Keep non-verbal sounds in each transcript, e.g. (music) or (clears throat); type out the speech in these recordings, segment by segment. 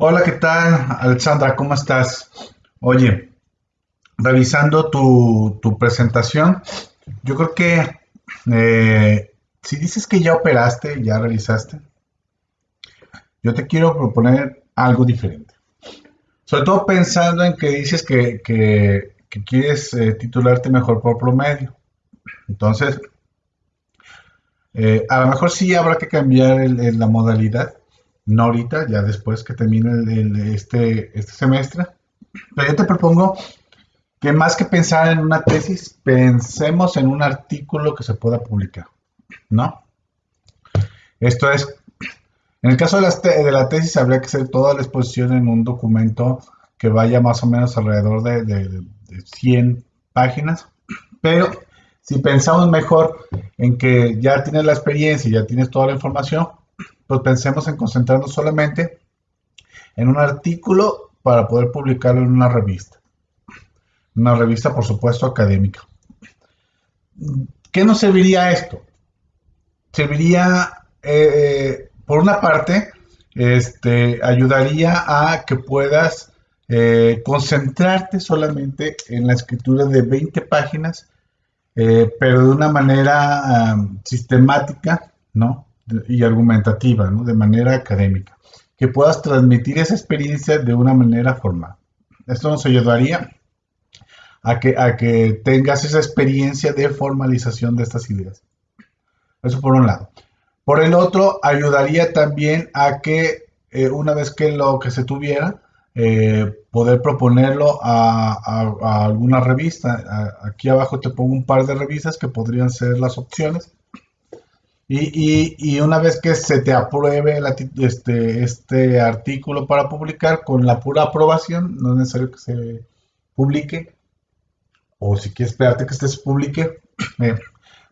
Hola, ¿qué tal, Alexandra? ¿Cómo estás? Oye, revisando tu, presentación, yo creo que eh, si dices que ya operaste, ya realizaste, yo te quiero proponer algo diferente. Sobre todo pensando en que dices que, quieres eh, titularte mejor por promedio. Entonces, eh, a lo mejor sí habrá que cambiar la modalidad, no ahorita, ya después que termine este, este semestre. Pero yo te propongo que más que pensar en una tesis, pensemos en un artículo que se pueda publicar, ¿no? Esto es, en el caso de la, tesis, habría que hacer toda la exposición en un documento que vaya más o menos alrededor de, de 100 páginas, pero si pensamos mejor en que ya tienes la experiencia ya tienes toda la información, pues pensemos en concentrarnos solamente en un artículo para poder publicarlo en una revista. Una revista, por supuesto, académica. ¿Qué nos serviría esto? Serviría, eh, por una parte, este, ayudaría a que puedas eh, concentrarte solamente en la escritura de 20 páginas eh, pero de una manera sistemática, ¿no? Y argumentativa, ¿no? De manera académica. Que puedas transmitir esa experiencia de una manera formal. Esto nos ayudaría a que, a que tengas esa experiencia de formalización de estas ideas. Eso por un lado. Por el otro, ayudaría también a que eh, una vez que lo que se tuviera, eh, poder proponerlo a, alguna revista. aquí abajo te pongo un par de revistas que podrían ser las opciones. Y, una vez que se te apruebe este, este artículo para publicar, con la pura aprobación, no es necesario que se publique, o si quieres esperarte que este se publique, (clears throat) eh,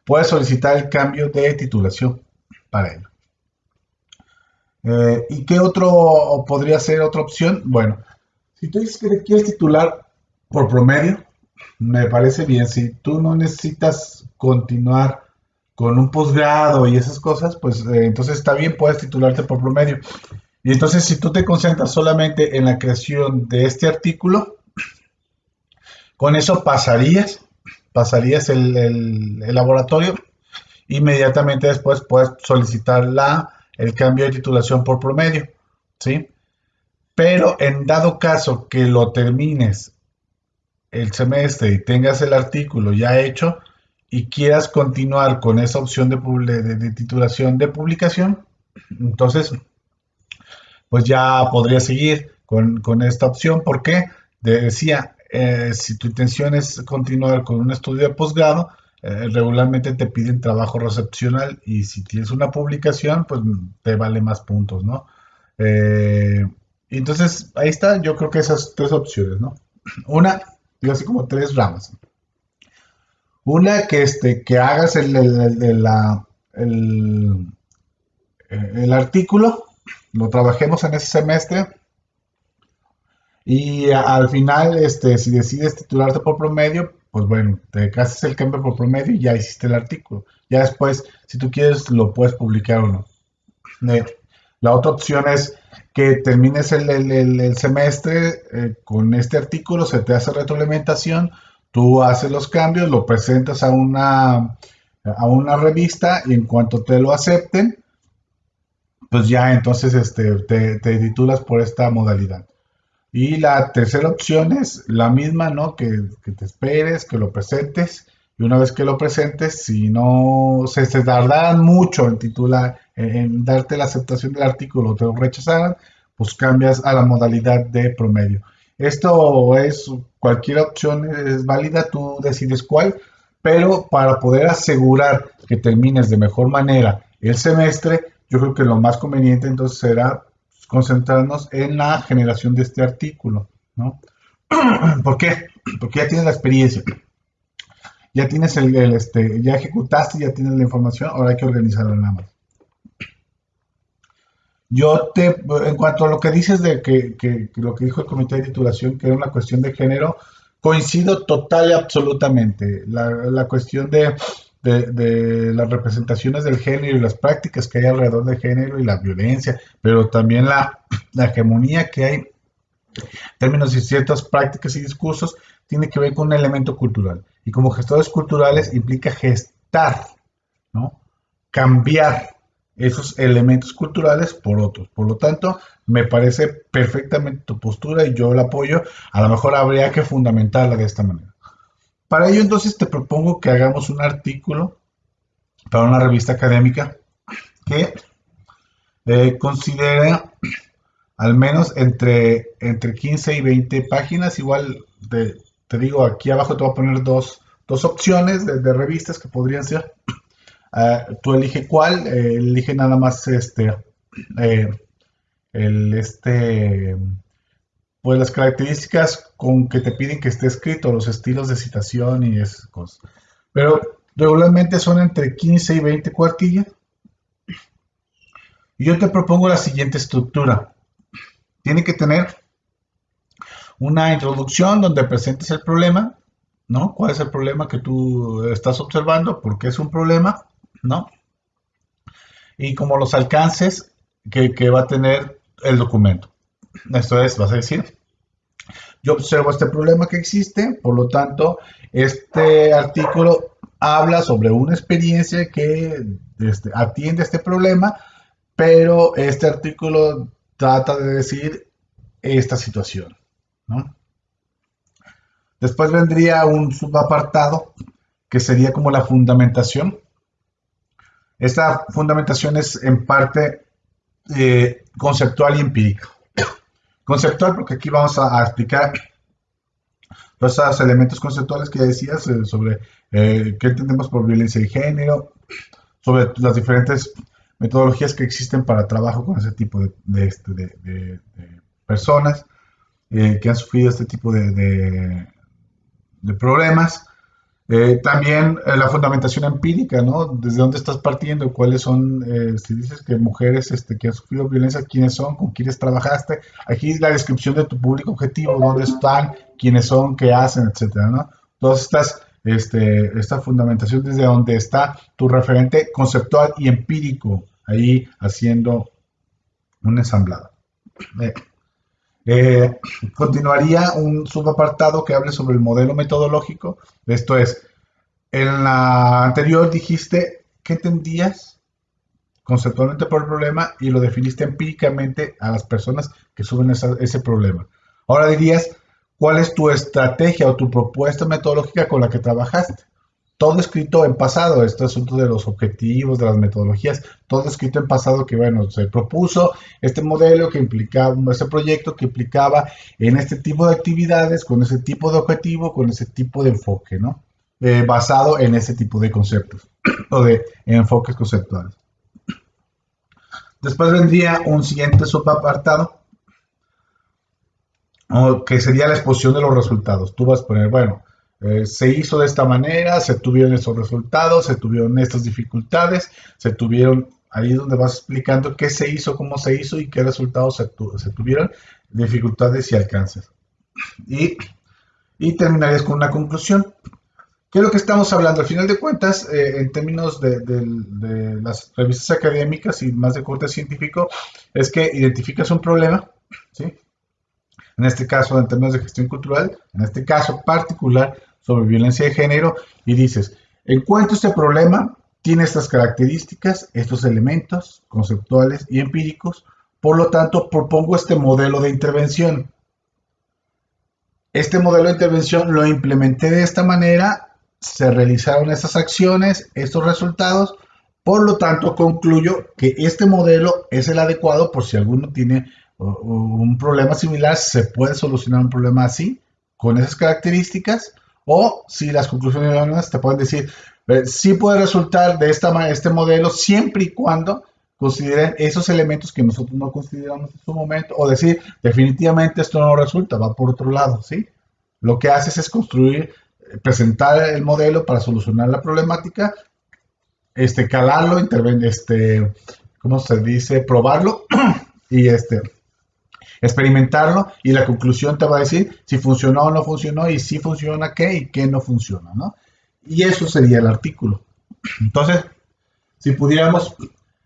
puedes solicitar el cambio de titulación para ello. Eh, ¿Y qué otro podría ser otra opción? Bueno, si tú dices que quieres titular por promedio, me parece bien. Si tú no necesitas continuar con un posgrado y esas cosas, pues eh, entonces está bien, puedes titularte por promedio. Y entonces si tú te concentras solamente en la creación de este artículo, con eso pasarías, pasarías el, el laboratorio, inmediatamente después puedes solicitar la el cambio de titulación por promedio, ¿sí? Pero en dado caso que lo termines el semestre y tengas el artículo ya hecho y quieras continuar con esa opción de, titulación de publicación, entonces, pues ya podría seguir con, esta opción. porque Decía, eh, si tu intención es continuar con un estudio de posgrado, eh, regularmente te piden trabajo recepcional y si tienes una publicación, pues te vale más puntos, ¿no? Eh, entonces, ahí está, yo creo que esas tres opciones, ¿no? Una, digo así como tres ramas. Una, que, este, que hagas el, la, el, el artículo, lo trabajemos en ese semestre y al final, este, si decides titularte por promedio, pues bueno, te haces el cambio por promedio y ya hiciste el artículo. Ya después, si tú quieres, lo puedes publicar o no. La otra opción es que termines el, semestre eh, con este artículo, se te hace retroalimentación, tú haces los cambios, lo presentas a una, a una revista y en cuanto te lo acepten, pues ya entonces este, te, titulas por esta modalidad. Y la tercera opción es la misma, ¿no? Que, te esperes, que lo presentes. Y una vez que lo presentes, si no se, se tardaran mucho en titular, en, darte la aceptación del artículo o te lo rechazaran, pues cambias a la modalidad de promedio. Esto es, cualquier opción es válida, tú decides cuál, pero para poder asegurar que termines de mejor manera el semestre, yo creo que lo más conveniente entonces será concentrarnos en la generación de este artículo, ¿no? (clears throat) ¿Por qué? Porque ya tienes la experiencia, ya tienes el, este, ya ejecutaste, ya tienes la información, ahora hay que organizarla nada más. Yo te, en cuanto a lo que dices de que, lo que dijo el comité de titulación, que era una cuestión de género, coincido total y absolutamente. La, cuestión de, de, las representaciones del género y las prácticas que hay alrededor del género y la violencia, pero también la, hegemonía que hay en términos de ciertas prácticas y discursos, tiene que ver con un elemento cultural. Y como gestores culturales implica gestar, ¿no? cambiar esos elementos culturales por otros. Por lo tanto, me parece perfectamente tu postura y yo la apoyo. A lo mejor habría que fundamentarla de esta manera. Para ello, entonces, te propongo que hagamos un artículo para una revista académica que eh, considere al menos entre, entre 15 y 20 páginas. Igual te digo, aquí abajo te voy a poner dos, opciones de, revistas que podrían ser. Ah, tú elige cuál, eh, elige nada más este, eh, el, este, pues las características con que te piden que esté escrito, los estilos de citación y esas cosas. Pero regularmente son entre 15 y 20 cuartillas. Yo te propongo la siguiente estructura. Tiene que tener una introducción donde presentes el problema, ¿no? ¿Cuál es el problema que tú estás observando? ¿Por qué es un problema? Y como los alcances que, que va a tener el documento. Esto es, vas a decir, yo observo este problema que existe, por lo tanto, este artículo habla sobre una experiencia que este, atiende este problema, pero este artículo trata de decir esta situación. Después vendría un subapartado que sería como la fundamentación. Esta fundamentación es en parte eh, conceptual y empírica (coughs) conceptual, porque aquí vamos a, explicar todos esos elementos conceptuales que decías eh, sobre eh, qué entendemos por violencia de género, sobre las diferentes metodologías que existen para trabajo con ese tipo de, este, personas eh, que han sufrido este tipo de, problemas. Eh, también eh, la fundamentación empírica, ¿no? ¿Desde dónde estás partiendo? ¿Cuáles son, eh, si dices que mujeres este, que han sufrido violencia, quiénes son, con quiénes trabajaste? Aquí la descripción de tu público objetivo, dónde están, quiénes son, qué hacen, etcétera, ¿no? Todas estas, este, esta fundamentación desde donde está tu referente conceptual y empírico, ahí haciendo un ensamblado. Eh, (clears throat) continuaría un subapartado que hable sobre el modelo metodológico. Esto es, en la anterior dijiste qué entendías conceptualmente por el problema y lo definiste empíricamente a las personas que suben ese problema. Ahora dirías, ¿cuál es tu estrategia o tu propuesta metodológica con la que trabajaste? Todo escrito en pasado, este asunto de los objetivos, de las metodologías, todo escrito en pasado que, bueno, se propuso este modelo que implicaba, este proyecto que implicaba en este tipo de actividades, con ese tipo de objetivo, con ese tipo de enfoque, ¿no? Eh, basado en ese tipo de conceptos (clears throat) o de enfoques conceptuales. Después vendría un siguiente subapartado, que sería la exposición de los resultados. Tú vas a poner, bueno, eh, se hizo de esta manera, se tuvieron esos resultados, se tuvieron estas dificultades, se tuvieron, ahí donde vas explicando qué se hizo, cómo se hizo y qué resultados se, tuvieron, dificultades y alcances. Y, y, terminarías con una conclusión. ¿Qué es lo que estamos hablando? Al final de cuentas, eh, en términos de, de, las revistas académicas y más de corte científico, es que identificas un problema, ¿sí? en este caso en términos de gestión cultural, en este caso particular sobre violencia de género, y dices, encuentro este problema, tiene estas características, estos elementos conceptuales y empíricos, por lo tanto propongo este modelo de intervención. Este modelo de intervención lo implementé de esta manera, se realizaron estas acciones, estos resultados, por lo tanto concluyo que este modelo es el adecuado por si alguno tiene un problema similar, se puede solucionar un problema así, con esas características, o si las conclusiones te pueden decir, eh, sí puede resultar de esta, este modelo siempre y cuando consideren esos elementos que nosotros no consideramos en su momento, o decir, definitivamente esto no resulta, va por otro lado, ¿sí? Lo que haces es construir, eh, presentar el modelo para solucionar la problemática, este, calarlo, este, ¿cómo se dice? Probarlo (clears throat) y este, experimentarlo y la conclusión te va a decir si funcionó o no funcionó y si funciona qué y qué no funciona, ¿no? Y eso sería el artículo. Entonces, si pudiéramos,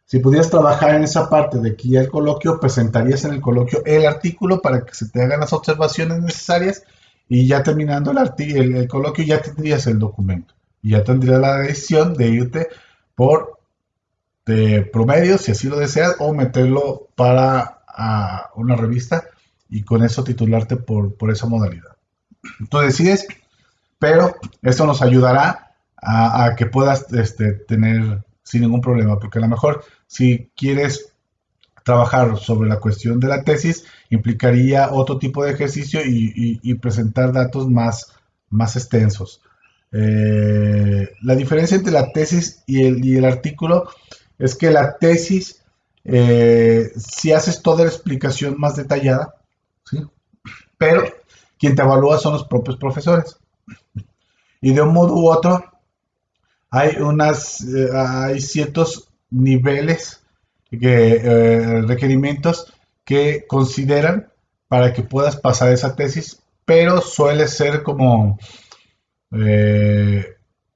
si pudieras trabajar en esa parte de ya el coloquio, presentarías en el coloquio el artículo para que se te hagan las observaciones necesarias y ya terminando el, el, coloquio ya tendrías el documento y ya tendrías la decisión de irte por de promedio, si así lo deseas, o meterlo para una revista y con eso titularte por, por esa modalidad. Tú decides, pero eso nos ayudará a, que puedas este, tener sin ningún problema, porque a lo mejor si quieres trabajar sobre la cuestión de la tesis, implicaría otro tipo de ejercicio y, presentar datos más, más extensos. Eh, la diferencia entre la tesis y el, y el artículo es que la tesis, eh, si haces toda la explicación más detallada, ¿sí? pero quien te evalúa son los propios profesores. Y de un modo u otro, hay, unas, eh, hay ciertos niveles, que, eh, requerimientos que consideran para que puedas pasar esa tesis, pero suele ser como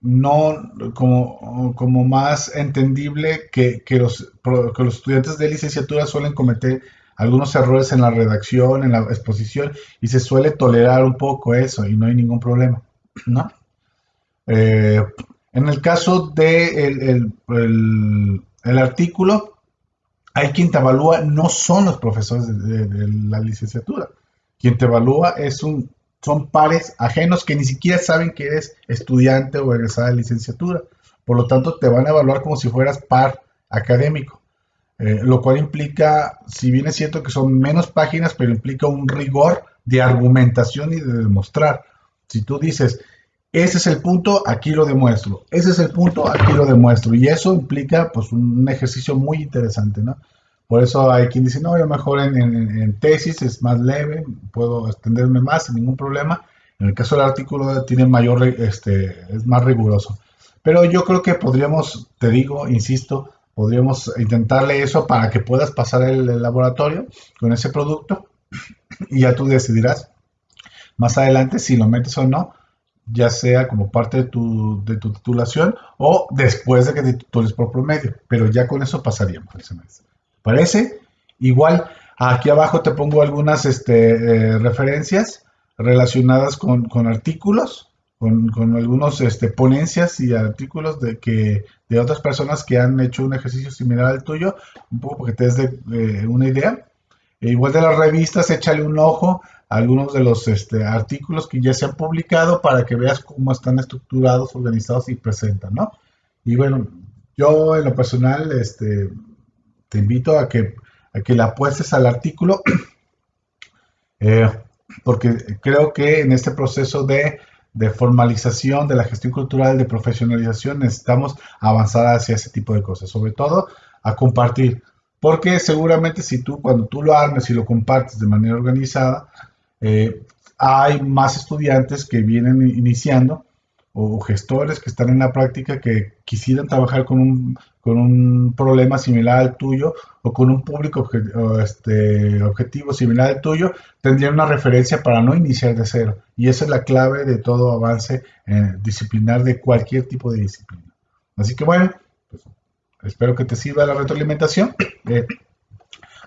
no como, como más entendible que, los, que los estudiantes de licenciatura suelen cometer algunos errores en la redacción, en la exposición, y se suele tolerar un poco eso y no hay ningún problema, ¿no? Eh, en el caso de el, artículo, hay quien te evalúa, no son los profesores de la licenciatura, quien te evalúa es un son pares ajenos que ni siquiera saben que eres estudiante o egresada de licenciatura. Por lo tanto, te van a evaluar como si fueras par académico. Eh, lo cual implica, si bien es cierto que son menos páginas, pero implica un rigor de argumentación y de demostrar. Si tú dices, ese es el punto, aquí lo demuestro, ese es el punto, aquí lo demuestro, y eso implica pues un ejercicio muy interesante, ¿no? Por eso hay quien dice, no, yo mejor en, tesis es más leve, puedo extenderme más sin ningún problema. En el caso del artículo tiene mayor, este, es más riguroso. Pero yo creo que podríamos, te digo, insisto, podríamos intentarle eso para que puedas pasar el, laboratorio con ese producto y ya tú decidirás más adelante si lo metes o no, ya sea como parte de tu, de tu titulación o después de que te titules por promedio. Pero ya con eso pasaríamos el semestre. ¿Parece? Igual, aquí abajo te pongo algunas este, eh, referencias relacionadas con, artículos, con, algunos este, ponencias y artículos de, que, de otras personas que han hecho un ejercicio similar al tuyo, un poco porque te des de, una idea. E igual de las revistas, échale un ojo a algunos de los este, artículos que ya se han publicado para que veas cómo están estructurados, organizados y presentan, ¿no? Y bueno, yo en lo personal, este, te invito a que, a que le apuestes al artículo, (clears throat) eh, porque creo que en este proceso de, formalización de la gestión cultural, de profesionalización, necesitamos avanzar hacia ese tipo de cosas, sobre todo a compartir, porque seguramente si tú, cuando tú lo armes y lo compartes de manera organizada, eh, hay más estudiantes que vienen iniciando o gestores que están en la práctica que quisieran trabajar con un, con un problema similar al tuyo o con un público este, objetivo similar al tuyo, tendrían una referencia para no iniciar de cero. Y esa es la clave de todo avance eh, disciplinar de cualquier tipo de disciplina. Así que bueno, pues, espero que te sirva la retroalimentación. (coughs) Eh,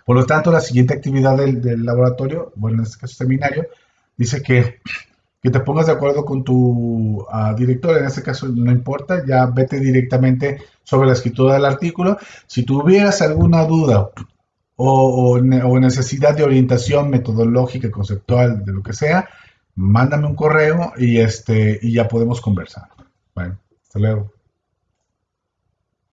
por lo tanto, la siguiente actividad del, del laboratorio, bueno, en este caso seminario, dice que que te pongas de acuerdo con tu ah, director, en este caso no importa, ya vete directamente sobre la escritura del artículo. Si tuvieras alguna duda o, necesidad de orientación metodológica, conceptual, de lo que sea, mándame un correo y, este, y ya podemos conversar. Bueno, hasta luego.